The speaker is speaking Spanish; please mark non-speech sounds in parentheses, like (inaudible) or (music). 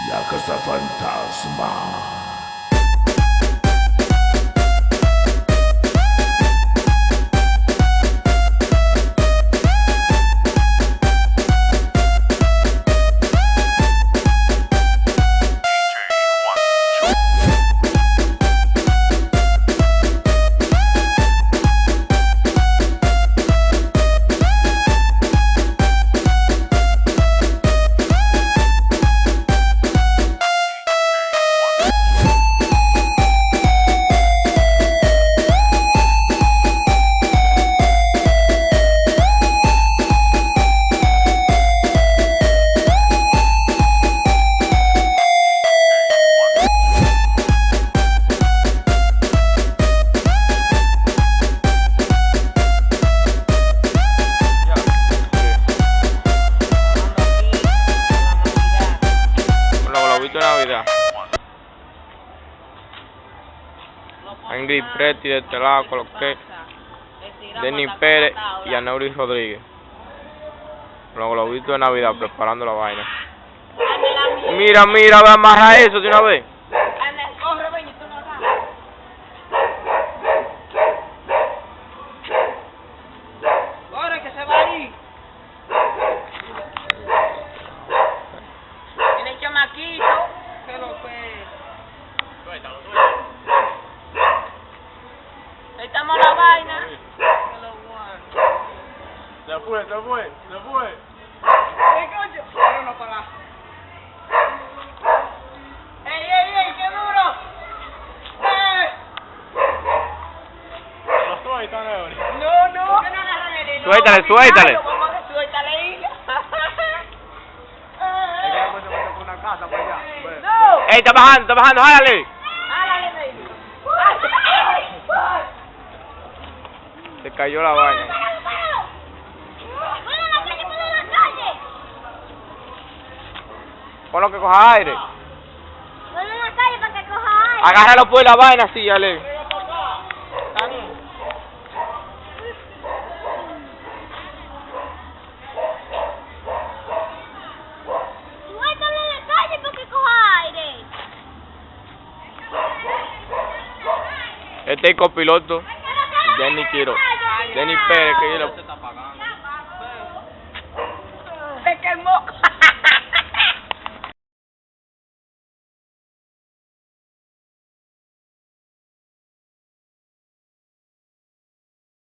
La Casa Fantasma. Angry Pretty de este lado coloqué Denny Pérez y Aneuri Rodríguez. Los globitos de Navidad preparando la vaina. Mira, mira, ve amarra eso de una vez. Corre que se va ahí. Tiene chamaquito. Que lo que. Ahí estamos la vaina. Que lo guardo. Se fue, se fue, se fue. ¿Qué coño? Pero no para. ¡Ey, ey, ey! ¡Qué duro! ¡Eh! Lo suelta, Leoni. No, no. ¿Por qué no agarran el hilo? Suéltale, suéltale. Hilo. No. (laughs) ¡Ey, está bajando, está bajando, jálale! Álale, baby. Se cayó la vaina. Ponlo que coja aire. Agárralo por la vaina así, Ale. Este es el copiloto. Denny Quiro. Denny Pérez, que yo lo... Se quemó.